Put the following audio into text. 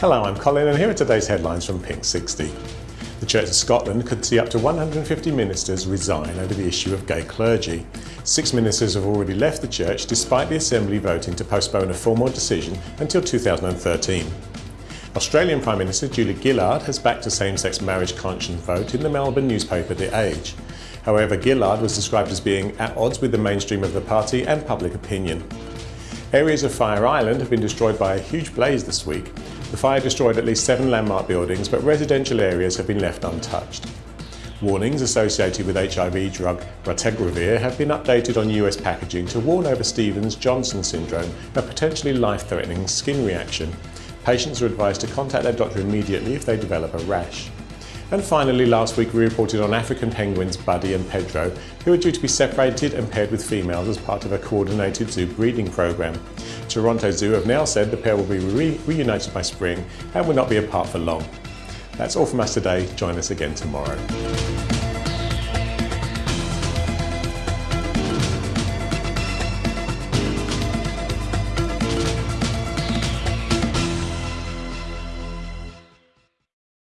Hello, I'm Colin and here are today's headlines from Pink 60. The Church of Scotland could see up to 150 ministers resign over the issue of gay clergy. Six ministers have already left the church despite the Assembly voting to postpone a formal decision until 2013. Australian Prime Minister Julia Gillard has backed a same-sex marriage conscience vote in the Melbourne newspaper The Age. However, Gillard was described as being at odds with the mainstream of the party and public opinion. Areas of Fire Island have been destroyed by a huge blaze this week. The fire destroyed at least seven landmark buildings, but residential areas have been left untouched. Warnings associated with HIV drug ratuximab have been updated on US packaging to warn over Stevens-Johnson syndrome, a potentially life-threatening skin reaction. Patients are advised to contact their doctor immediately if they develop a rash. And finally, last week we reported on African penguins Buddy and Pedro, who are due to be separated and paired with females as part of a coordinated zoo breeding program. Toronto Zoo have now said the pair will be re reunited by spring and will not be apart for long. That's all from us today. Join us again tomorrow.